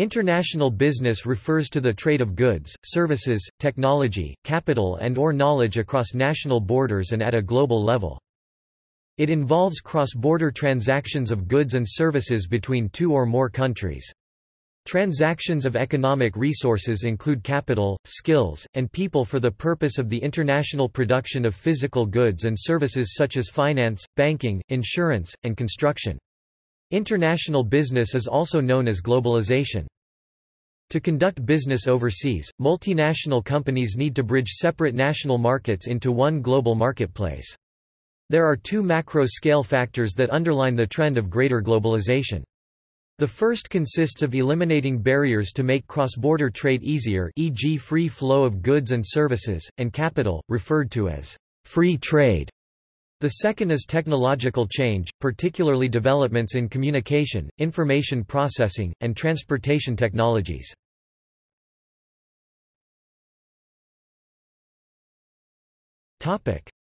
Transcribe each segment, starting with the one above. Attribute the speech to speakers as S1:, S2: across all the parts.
S1: International business refers to the trade of goods, services, technology, capital and or knowledge across national borders and at a global level. It involves cross-border transactions of goods and services between two or more countries. Transactions of economic resources include capital, skills, and people for the purpose of the international production of physical goods and services such as finance, banking, insurance, and construction. International business is also known as globalization. To conduct business overseas, multinational companies need to bridge separate national markets into one global marketplace. There are two macro-scale factors that underline the trend of greater globalization. The first consists of eliminating barriers to make cross-border trade easier e.g. free flow of goods and services, and capital, referred to as free trade. The second is technological change, particularly developments in communication, information processing, and transportation technologies.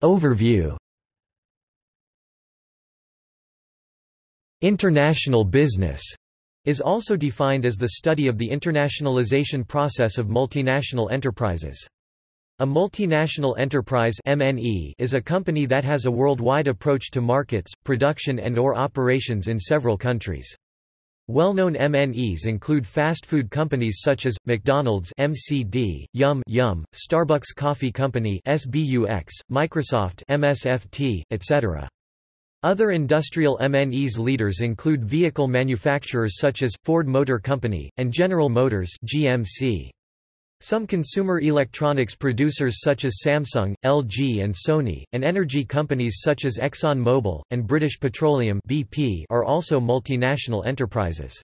S1: Overview International business is also defined as the study of the internationalization process of multinational enterprises. A multinational enterprise MNE is a company that has a worldwide approach to markets, production and or operations in several countries. Well-known MNEs include fast food companies such as McDonald's (MCD), Yum Yum, Starbucks Coffee Company (SBUX), Microsoft (MSFT), etc. Other industrial MNEs leaders include vehicle manufacturers such as, Ford Motor Company, and General Motors GMC. Some consumer electronics producers such as Samsung, LG and Sony, and energy companies such as Exxon Mobil, and British Petroleum BP are also multinational enterprises.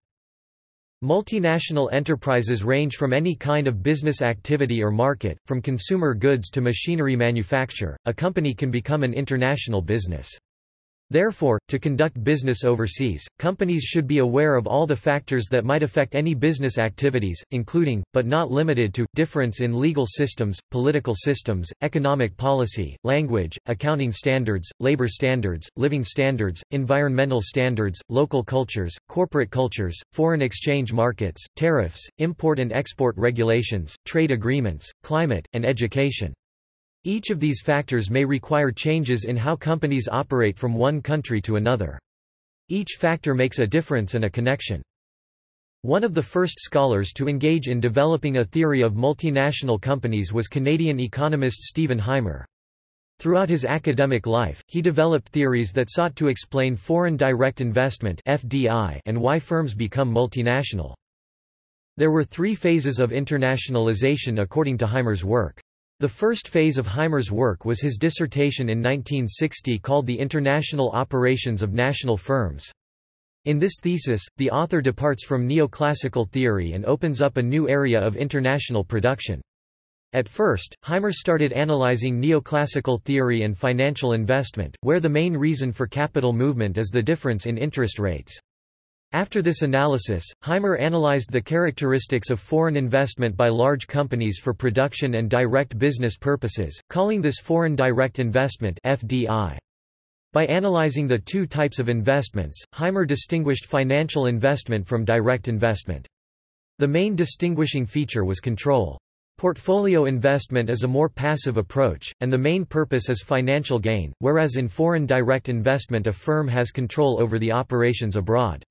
S1: Multinational enterprises range from any kind of business activity or market, from consumer goods to machinery manufacture. A company can become an international business. Therefore, to conduct business overseas, companies should be aware of all the factors that might affect any business activities, including, but not limited to, difference in legal systems, political systems, economic policy, language, accounting standards, labor standards, living standards, environmental standards, local cultures, corporate cultures, foreign exchange markets, tariffs, import and export regulations, trade agreements, climate, and education. Each of these factors may require changes in how companies operate from one country to another. Each factor makes a difference and a connection. One of the first scholars to engage in developing a theory of multinational companies was Canadian economist Stephen Hymer. Throughout his academic life, he developed theories that sought to explain foreign direct investment (FDI) and why firms become multinational. There were three phases of internationalization according to Hymer's work. The first phase of Hymer's work was his dissertation in 1960 called The International Operations of National Firms. In this thesis, the author departs from neoclassical theory and opens up a new area of international production. At first, Hymer started analyzing neoclassical theory and financial investment, where the main reason for capital movement is the difference in interest rates. After this analysis, Hymer analyzed the characteristics of foreign investment by large companies for production and direct business purposes, calling this foreign direct investment FDI. By analyzing the two types of investments, Hymer distinguished financial investment from direct investment. The main distinguishing feature was control. Portfolio investment is a more passive approach, and the main purpose is financial gain, whereas in foreign direct investment a firm has control over the operations abroad.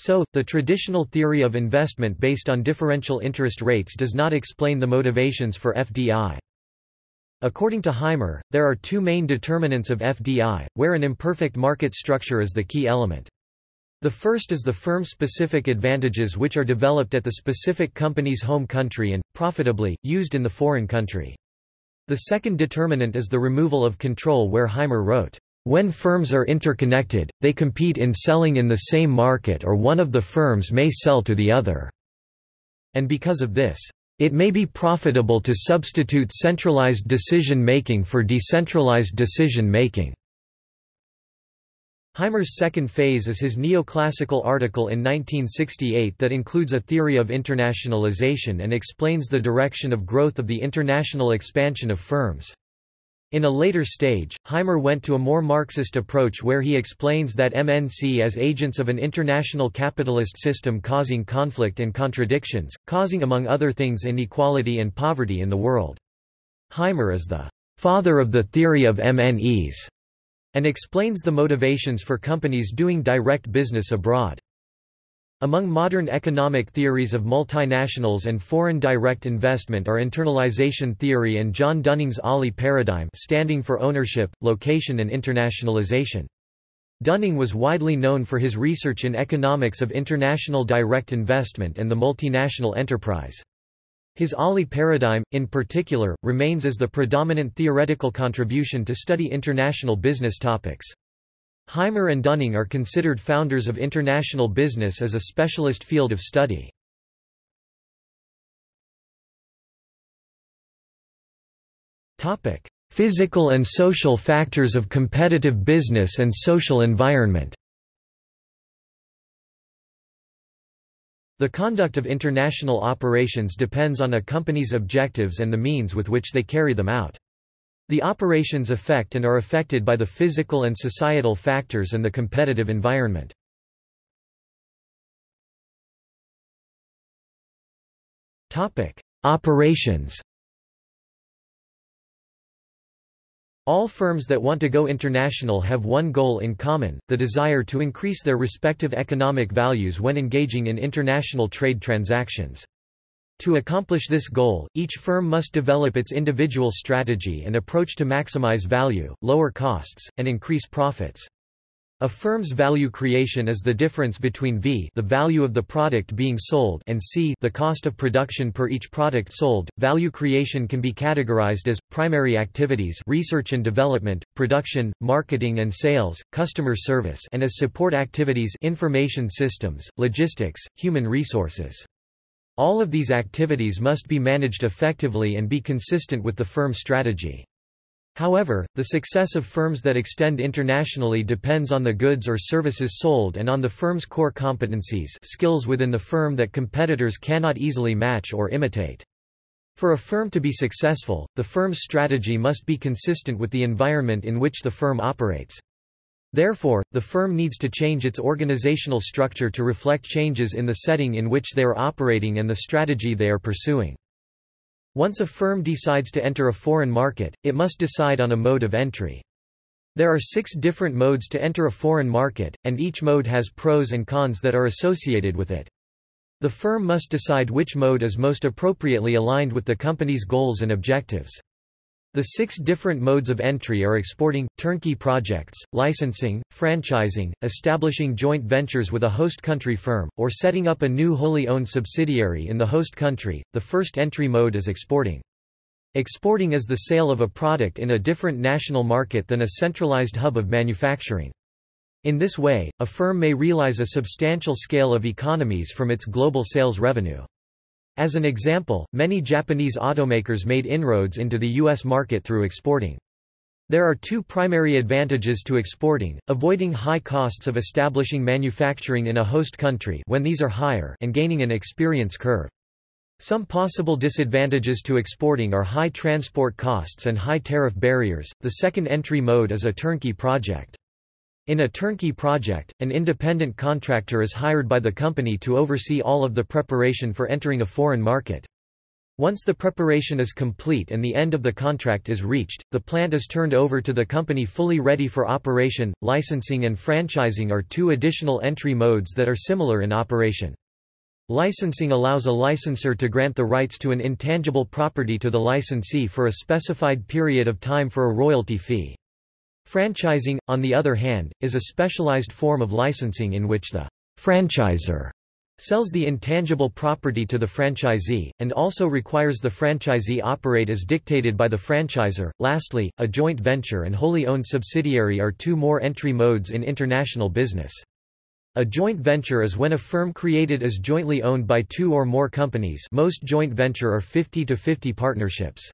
S1: So, the traditional theory of investment based on differential interest rates does not explain the motivations for FDI. According to Hymer, there are two main determinants of FDI, where an imperfect market structure is the key element. The first is the firm-specific advantages which are developed at the specific company's home country and, profitably, used in the foreign country. The second determinant is the removal of control where Hymer wrote, when firms are interconnected, they compete in selling in the same market or one of the firms may sell to the other. And because of this, it may be profitable to substitute centralized decision-making for decentralized decision-making. Hymer's second phase is his neoclassical article in 1968 that includes a theory of internationalization and explains the direction of growth of the international expansion of firms. In a later stage, Hymer went to a more Marxist approach where he explains that MNC as agents of an international capitalist system causing conflict and contradictions, causing among other things inequality and poverty in the world. Hymer is the father of the theory of MNEs and explains the motivations for companies doing direct business abroad. Among modern economic theories of multinationals and foreign direct investment are internalization theory and John Dunning's OLI paradigm standing for ownership, location and internationalization. Dunning was widely known for his research in economics of international direct investment and the multinational enterprise. His OLI paradigm, in particular, remains as the predominant theoretical contribution to study international business topics. Hymer and Dunning are considered founders of international business as a specialist field of study. Physical and social factors of competitive business and social environment The conduct of international operations depends on a company's objectives and the means with which they carry them out. The operations affect and are affected by the physical and societal factors and the competitive environment. Operations All firms that want to go international have one goal in common, the desire to increase their respective economic values when engaging in international trade transactions. To accomplish this goal, each firm must develop its individual strategy and approach to maximize value, lower costs, and increase profits. A firm's value creation is the difference between V the value of the product being sold and C the cost of production per each product sold. Value creation can be categorized as primary activities, research and development, production, marketing and sales, customer service, and as support activities, information systems, logistics, human resources. All of these activities must be managed effectively and be consistent with the firm's strategy. However, the success of firms that extend internationally depends on the goods or services sold and on the firm's core competencies skills within the firm that competitors cannot easily match or imitate. For a firm to be successful, the firm's strategy must be consistent with the environment in which the firm operates. Therefore, the firm needs to change its organizational structure to reflect changes in the setting in which they are operating and the strategy they are pursuing. Once a firm decides to enter a foreign market, it must decide on a mode of entry. There are six different modes to enter a foreign market, and each mode has pros and cons that are associated with it. The firm must decide which mode is most appropriately aligned with the company's goals and objectives. The six different modes of entry are exporting, turnkey projects, licensing, franchising, establishing joint ventures with a host country firm, or setting up a new wholly owned subsidiary in the host country. The first entry mode is exporting. Exporting is the sale of a product in a different national market than a centralized hub of manufacturing. In this way, a firm may realize a substantial scale of economies from its global sales revenue. As an example, many Japanese automakers made inroads into the U.S. market through exporting. There are two primary advantages to exporting, avoiding high costs of establishing manufacturing in a host country when these are higher and gaining an experience curve. Some possible disadvantages to exporting are high transport costs and high tariff barriers. The second entry mode is a turnkey project. In a turnkey project, an independent contractor is hired by the company to oversee all of the preparation for entering a foreign market. Once the preparation is complete and the end of the contract is reached, the plant is turned over to the company fully ready for operation. Licensing and franchising are two additional entry modes that are similar in operation. Licensing allows a licensor to grant the rights to an intangible property to the licensee for a specified period of time for a royalty fee. Franchising, on the other hand, is a specialized form of licensing in which the franchisor sells the intangible property to the franchisee, and also requires the franchisee operate as dictated by the franchisor. Lastly, a joint venture and wholly owned subsidiary are two more entry modes in international business. A joint venture is when a firm created is jointly owned by two or more companies most joint venture are 50 to 50 partnerships.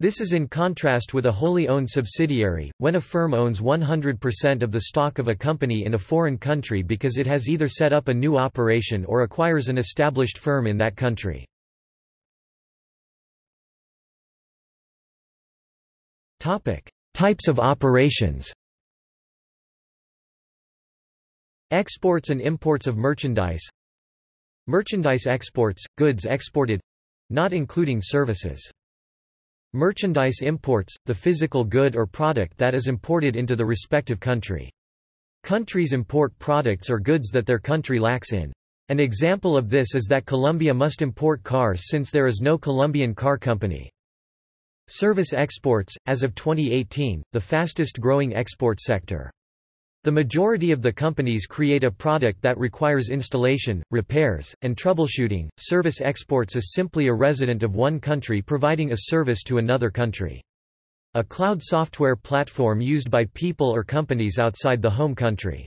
S1: This is in contrast with a wholly owned subsidiary, when a firm owns 100% of the stock of a company in a foreign country because it has either set up a new operation or acquires an established firm in that country. Types of operations. Exports and imports of merchandise. Merchandise exports, goods exported not including services. Merchandise imports, the physical good or product that is imported into the respective country. Countries import products or goods that their country lacks in. An example of this is that Colombia must import cars since there is no Colombian car company. Service exports, as of 2018, the fastest growing export sector. The majority of the companies create a product that requires installation, repairs, and troubleshooting. Service exports is simply a resident of one country providing a service to another country. A cloud software platform used by people or companies outside the home country.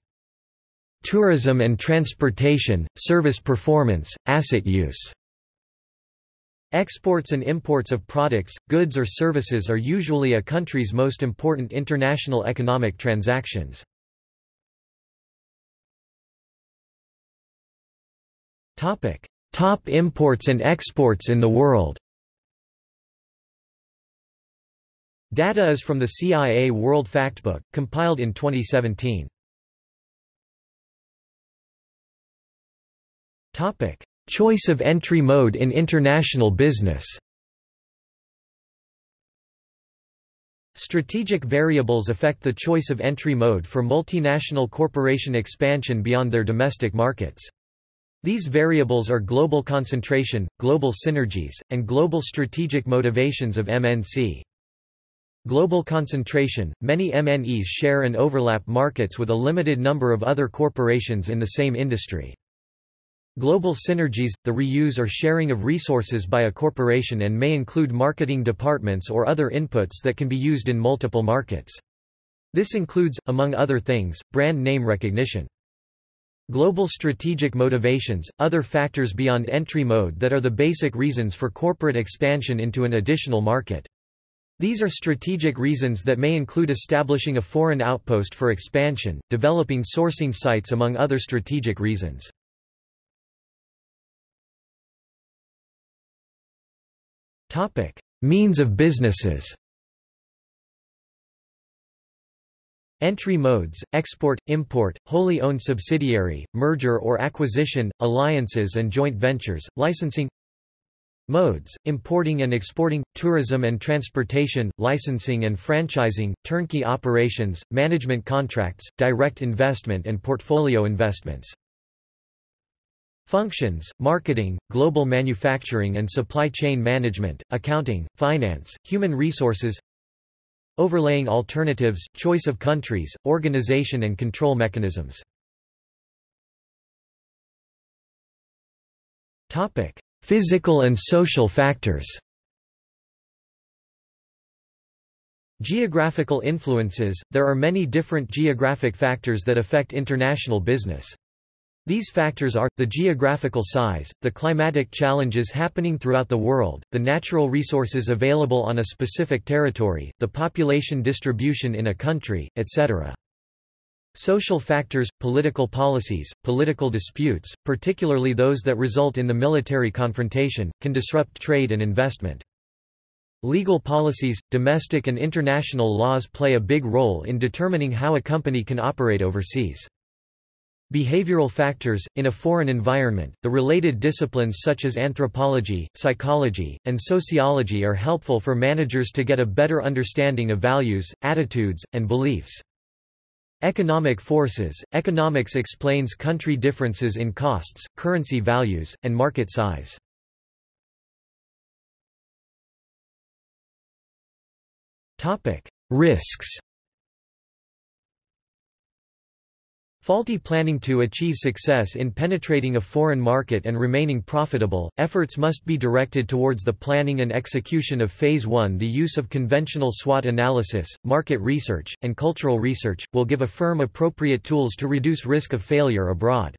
S1: Tourism and transportation, service performance, asset use. Exports and imports of products, goods or services are usually a country's most important international economic transactions. Topic: Top imports and exports in the world. Data is from the CIA World Factbook, compiled in 2017. Topic: Choice of entry mode in international business. Strategic variables affect the choice of entry mode for multinational corporation expansion beyond their domestic markets. These variables are global concentration, global synergies, and global strategic motivations of MNC. Global concentration – Many MNEs share and overlap markets with a limited number of other corporations in the same industry. Global synergies – the reuse or sharing of resources by a corporation and may include marketing departments or other inputs that can be used in multiple markets. This includes, among other things, brand name recognition. Global strategic motivations, other factors beyond entry mode that are the basic reasons for corporate expansion into an additional market. These are strategic reasons that may include establishing a foreign outpost for expansion, developing sourcing sites among other strategic reasons. Means of businesses Entry modes, export, import, wholly owned subsidiary, merger or acquisition, alliances and joint ventures, licensing Modes, importing and exporting, tourism and transportation, licensing and franchising, turnkey operations, management contracts, direct investment and portfolio investments. Functions, marketing, global manufacturing and supply chain management, accounting, finance, human resources Overlaying alternatives, choice of countries, organization and control mechanisms. Physical and social factors Geographical influences – There are many different geographic factors that affect international business. These factors are, the geographical size, the climatic challenges happening throughout the world, the natural resources available on a specific territory, the population distribution in a country, etc. Social factors, political policies, political disputes, particularly those that result in the military confrontation, can disrupt trade and investment. Legal policies, domestic and international laws play a big role in determining how a company can operate overseas. Behavioral factors – In a foreign environment, the related disciplines such as anthropology, psychology, and sociology are helpful for managers to get a better understanding of values, attitudes, and beliefs. Economic forces – Economics explains country differences in costs, currency values, and market size. Risks Faulty planning To achieve success in penetrating a foreign market and remaining profitable, efforts must be directed towards the planning and execution of Phase 1 The use of conventional SWOT analysis, market research, and cultural research, will give a firm appropriate tools to reduce risk of failure abroad.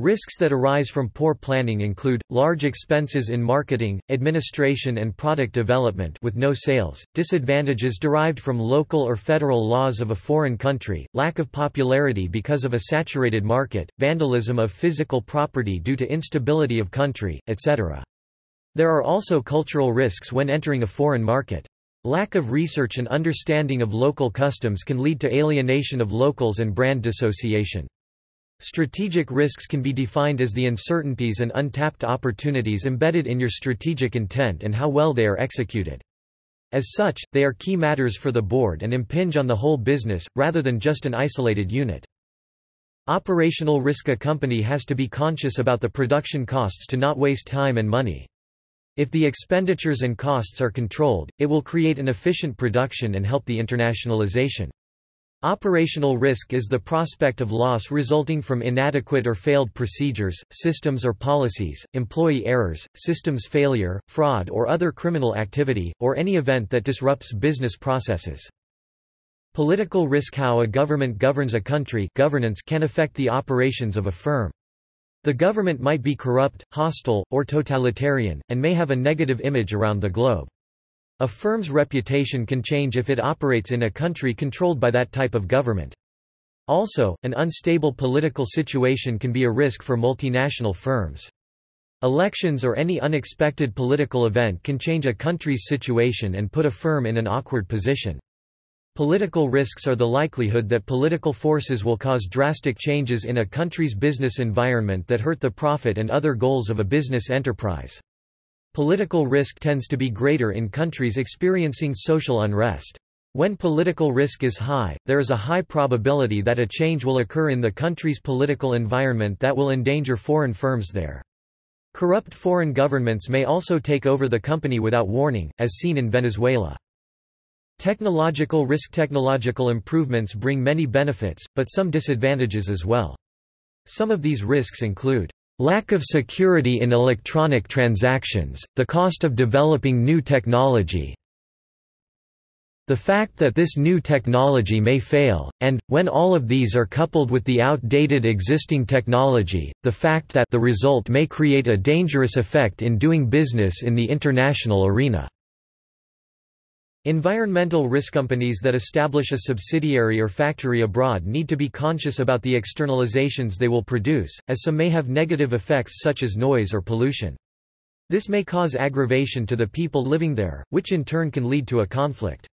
S1: Risks that arise from poor planning include, large expenses in marketing, administration and product development with no sales, disadvantages derived from local or federal laws of a foreign country, lack of popularity because of a saturated market, vandalism of physical property due to instability of country, etc. There are also cultural risks when entering a foreign market. Lack of research and understanding of local customs can lead to alienation of locals and brand dissociation. Strategic risks can be defined as the uncertainties and untapped opportunities embedded in your strategic intent and how well they are executed. As such, they are key matters for the board and impinge on the whole business, rather than just an isolated unit. Operational risk A company has to be conscious about the production costs to not waste time and money. If the expenditures and costs are controlled, it will create an efficient production and help the internationalization. Operational risk is the prospect of loss resulting from inadequate or failed procedures, systems or policies, employee errors, systems failure, fraud or other criminal activity, or any event that disrupts business processes. Political risk How a government governs a country governance can affect the operations of a firm. The government might be corrupt, hostile, or totalitarian, and may have a negative image around the globe. A firm's reputation can change if it operates in a country controlled by that type of government. Also, an unstable political situation can be a risk for multinational firms. Elections or any unexpected political event can change a country's situation and put a firm in an awkward position. Political risks are the likelihood that political forces will cause drastic changes in a country's business environment that hurt the profit and other goals of a business enterprise. Political risk tends to be greater in countries experiencing social unrest. When political risk is high, there is a high probability that a change will occur in the country's political environment that will endanger foreign firms there. Corrupt foreign governments may also take over the company without warning, as seen in Venezuela. Technological risk Technological improvements bring many benefits, but some disadvantages as well. Some of these risks include Lack of security in electronic transactions, the cost of developing new technology, the fact that this new technology may fail, and, when all of these are coupled with the outdated existing technology, the fact that the result may create a dangerous effect in doing business in the international arena. Environmental risk companies that establish a subsidiary or factory abroad need to be conscious about the externalizations they will produce, as some may have negative effects such as noise or pollution. This may cause aggravation to the people living there, which in turn can lead to a conflict.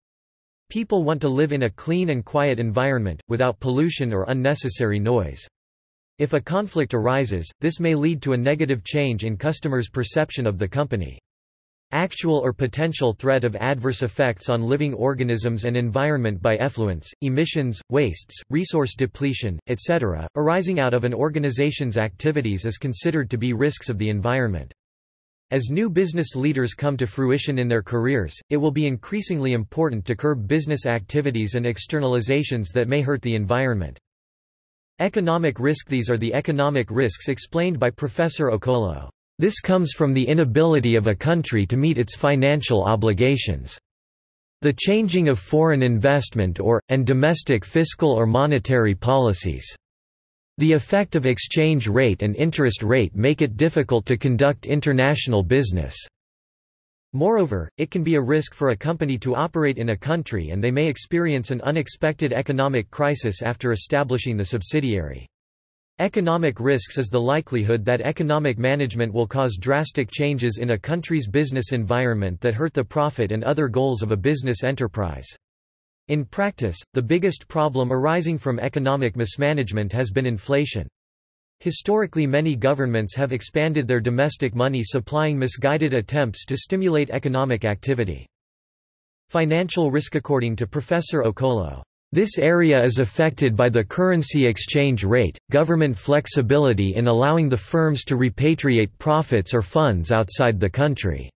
S1: People want to live in a clean and quiet environment, without pollution or unnecessary noise. If a conflict arises, this may lead to a negative change in customers' perception of the company. Actual or potential threat of adverse effects on living organisms and environment by effluents, emissions, wastes, resource depletion, etc., arising out of an organization's activities is considered to be risks of the environment. As new business leaders come to fruition in their careers, it will be increasingly important to curb business activities and externalizations that may hurt the environment. Economic risk These are the economic risks explained by Professor Okolo. This comes from the inability of a country to meet its financial obligations. The changing of foreign investment or, and domestic fiscal or monetary policies. The effect of exchange rate and interest rate make it difficult to conduct international business. Moreover, it can be a risk for a company to operate in a country and they may experience an unexpected economic crisis after establishing the subsidiary. Economic risks is the likelihood that economic management will cause drastic changes in a country's business environment that hurt the profit and other goals of a business enterprise. In practice, the biggest problem arising from economic mismanagement has been inflation. Historically many governments have expanded their domestic money supplying misguided attempts to stimulate economic activity. Financial risk According to Professor Okolo, this area is affected by the currency exchange rate, government flexibility in allowing the firms to repatriate profits or funds outside the country.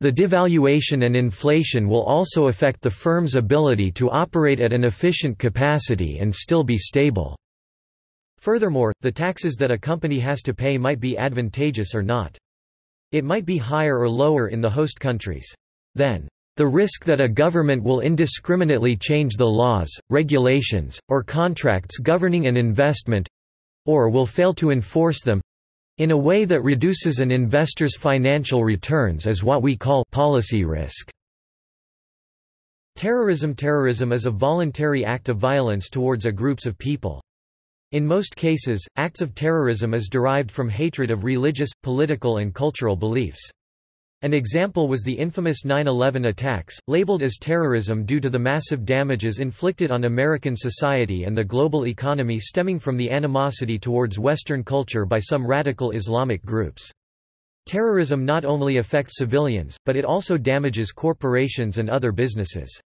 S1: The devaluation and inflation will also affect the firm's ability to operate at an efficient capacity and still be stable. Furthermore, the taxes that a company has to pay might be advantageous or not. It might be higher or lower in the host countries. Then, the risk that a government will indiscriminately change the laws, regulations, or contracts governing an investment—or will fail to enforce them—in a way that reduces an investor's financial returns is what we call policy risk. Terrorism Terrorism is a voluntary act of violence towards a groups of people. In most cases, acts of terrorism is derived from hatred of religious, political and cultural beliefs. An example was the infamous 9-11 attacks, labeled as terrorism due to the massive damages inflicted on American society and the global economy stemming from the animosity towards Western culture by some radical Islamic groups. Terrorism not only affects civilians, but it also damages corporations and other businesses.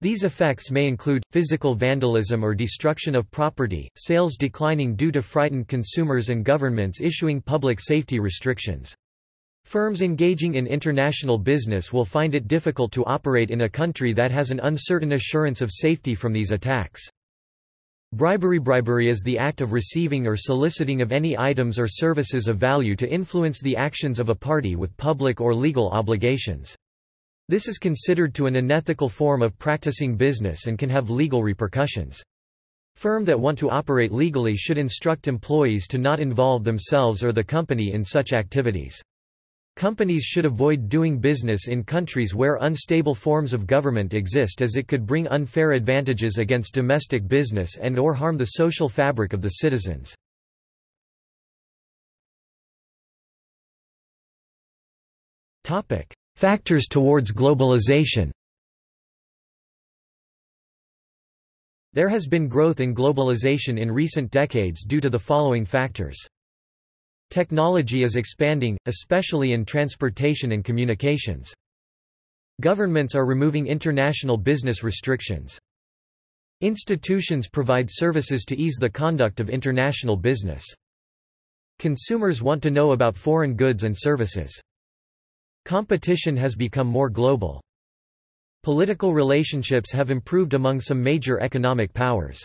S1: These effects may include, physical vandalism or destruction of property, sales declining due to frightened consumers and governments issuing public safety restrictions. Firms engaging in international business will find it difficult to operate in a country that has an uncertain assurance of safety from these attacks. Bribery Bribery is the act of receiving or soliciting of any items or services of value to influence the actions of a party with public or legal obligations. This is considered to an unethical form of practicing business and can have legal repercussions. Firm that want to operate legally should instruct employees to not involve themselves or the company in such activities. Companies should avoid doing business in countries where unstable forms of government exist as it could bring unfair advantages against domestic business and or harm the social fabric of the citizens. Factors towards globalization There has been growth in globalization in recent decades due to the following factors. Technology is expanding, especially in transportation and communications. Governments are removing international business restrictions. Institutions provide services to ease the conduct of international business. Consumers want to know about foreign goods and services. Competition has become more global. Political relationships have improved among some major economic powers.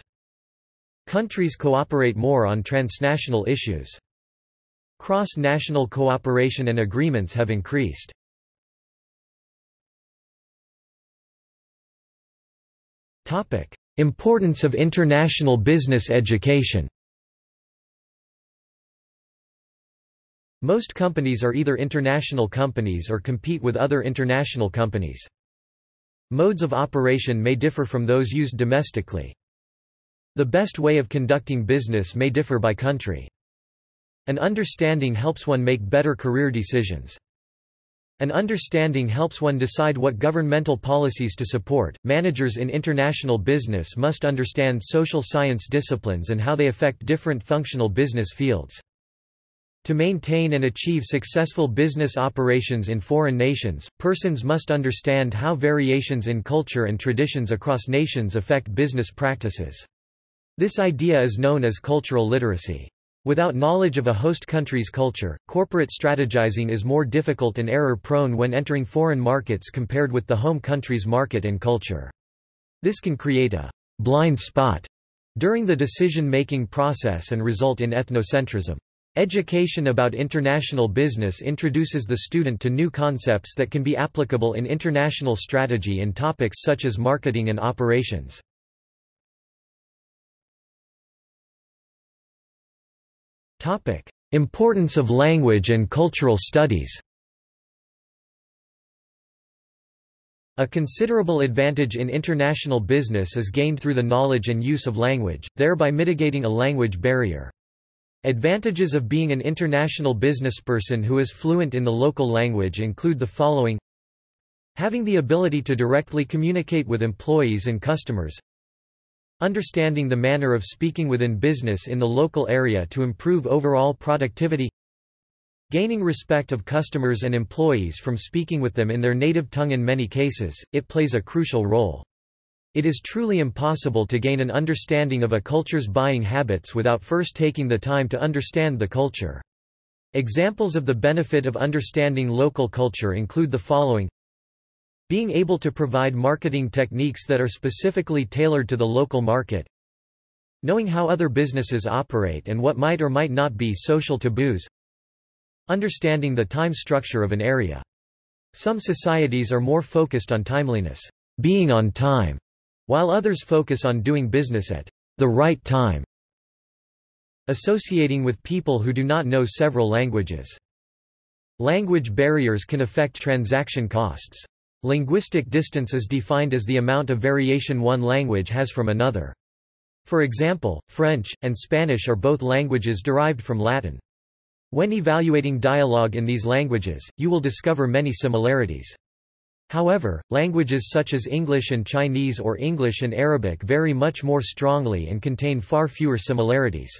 S1: Countries cooperate more on transnational issues. Cross-national cooperation and agreements have increased. Importance of international business education Most companies are either international companies or compete with other international companies. Modes of operation may differ from those used domestically. The best way of conducting business may differ by country. An understanding helps one make better career decisions. An understanding helps one decide what governmental policies to support. Managers in international business must understand social science disciplines and how they affect different functional business fields. To maintain and achieve successful business operations in foreign nations, persons must understand how variations in culture and traditions across nations affect business practices. This idea is known as cultural literacy. Without knowledge of a host country's culture, corporate strategizing is more difficult and error-prone when entering foreign markets compared with the home country's market and culture. This can create a blind spot during the decision-making process and result in ethnocentrism. Education about international business introduces the student to new concepts that can be applicable in international strategy in topics such as marketing and operations. Topic: Importance of language and cultural studies. A considerable advantage in international business is gained through the knowledge and use of language, thereby mitigating a language barrier. Advantages of being an international businessperson who is fluent in the local language include the following Having the ability to directly communicate with employees and customers Understanding the manner of speaking within business in the local area to improve overall productivity Gaining respect of customers and employees from speaking with them in their native tongue in many cases, it plays a crucial role. It is truly impossible to gain an understanding of a culture's buying habits without first taking the time to understand the culture. Examples of the benefit of understanding local culture include the following being able to provide marketing techniques that are specifically tailored to the local market. Knowing how other businesses operate and what might or might not be social taboos. Understanding the time structure of an area. Some societies are more focused on timeliness, being on time, while others focus on doing business at the right time. Associating with people who do not know several languages. Language barriers can affect transaction costs. Linguistic distance is defined as the amount of variation one language has from another. For example, French, and Spanish are both languages derived from Latin. When evaluating dialogue in these languages, you will discover many similarities. However, languages such as English and Chinese or English and Arabic vary much more strongly and contain far fewer similarities.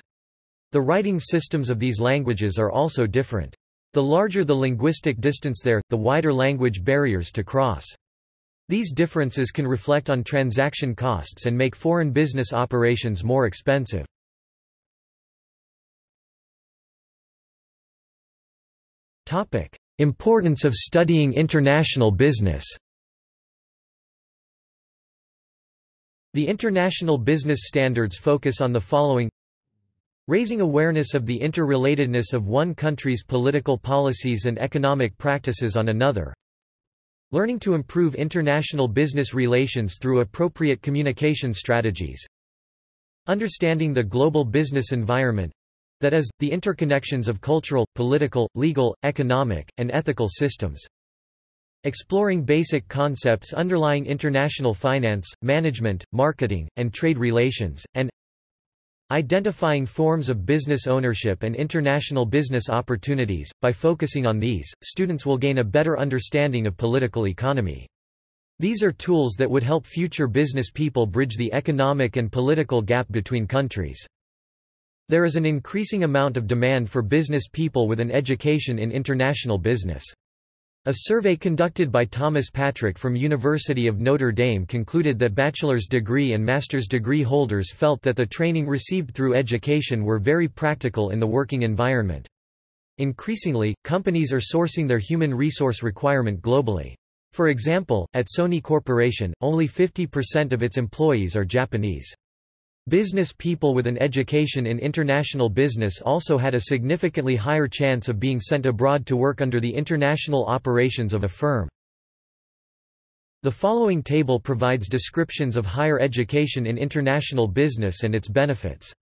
S1: The writing systems of these languages are also different. The larger the linguistic distance there, the wider language barriers to cross. These differences can reflect on transaction costs and make foreign business operations more expensive. Importance of studying international business The international business standards focus on the following Raising awareness of the interrelatedness of one country's political policies and economic practices on another. Learning to improve international business relations through appropriate communication strategies. Understanding the global business environment that is, the interconnections of cultural, political, legal, economic, and ethical systems. Exploring basic concepts underlying international finance, management, marketing, and trade relations, and Identifying forms of business ownership and international business opportunities. By focusing on these, students will gain a better understanding of political economy. These are tools that would help future business people bridge the economic and political gap between countries. There is an increasing amount of demand for business people with an education in international business. A survey conducted by Thomas Patrick from University of Notre Dame concluded that bachelor's degree and master's degree holders felt that the training received through education were very practical in the working environment. Increasingly, companies are sourcing their human resource requirement globally. For example, at Sony Corporation, only 50% of its employees are Japanese. Business people with an education in international business also had a significantly higher chance of being sent abroad to work under the international operations of a firm. The following table provides descriptions of higher education in international business and its benefits.